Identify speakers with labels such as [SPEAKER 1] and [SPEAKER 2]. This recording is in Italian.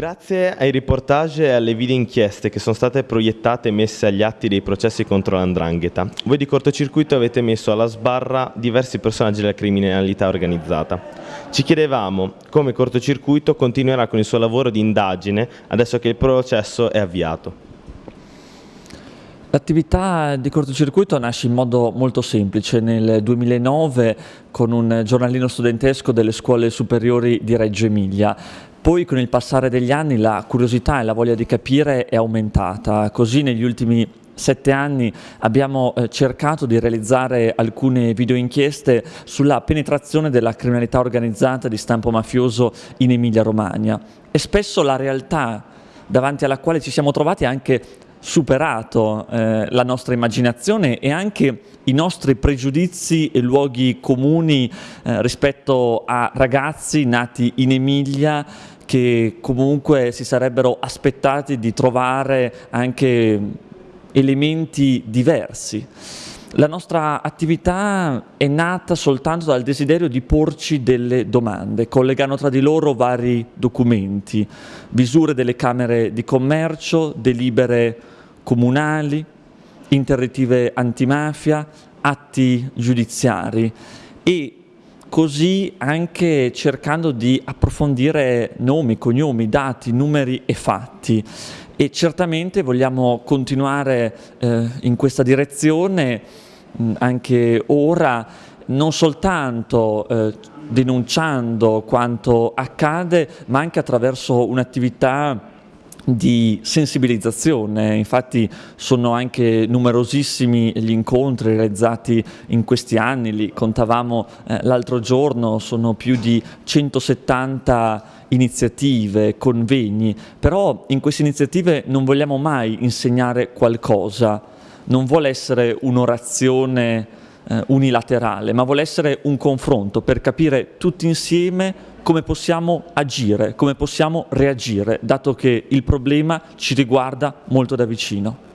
[SPEAKER 1] Grazie ai riportage e alle video inchieste che sono state proiettate e messe agli atti dei processi contro l'andrangheta, voi di cortocircuito avete messo alla sbarra diversi personaggi della criminalità organizzata. Ci chiedevamo come cortocircuito continuerà con il suo lavoro di indagine adesso che il processo è avviato.
[SPEAKER 2] L'attività di cortocircuito nasce in modo molto semplice. Nel 2009 con un giornalino studentesco delle scuole superiori di Reggio Emilia. Poi con il passare degli anni la curiosità e la voglia di capire è aumentata, così negli ultimi sette anni abbiamo eh, cercato di realizzare alcune video inchieste sulla penetrazione della criminalità organizzata di stampo mafioso in Emilia Romagna e spesso la realtà davanti alla quale ci siamo trovati è anche superato eh, la nostra immaginazione e anche i nostri pregiudizi e luoghi comuni eh, rispetto a ragazzi nati in Emilia che comunque si sarebbero aspettati di trovare anche elementi diversi. La nostra attività è nata soltanto dal desiderio di porci delle domande, collegando tra di loro vari documenti, visure delle camere di commercio, delibere comunali, interdittive antimafia, atti giudiziari e così anche cercando di approfondire nomi, cognomi, dati, numeri e fatti. E certamente vogliamo continuare eh, in questa direzione mh, anche ora non soltanto eh, denunciando quanto accade ma anche attraverso un'attività di sensibilizzazione, infatti sono anche numerosissimi gli incontri realizzati in questi anni, li contavamo eh, l'altro giorno, sono più di 170 iniziative, convegni, però in queste iniziative non vogliamo mai insegnare qualcosa, non vuole essere un'orazione eh, unilaterale, ma vuole essere un confronto per capire tutti insieme come possiamo agire, come possiamo reagire, dato che il problema ci riguarda molto da vicino.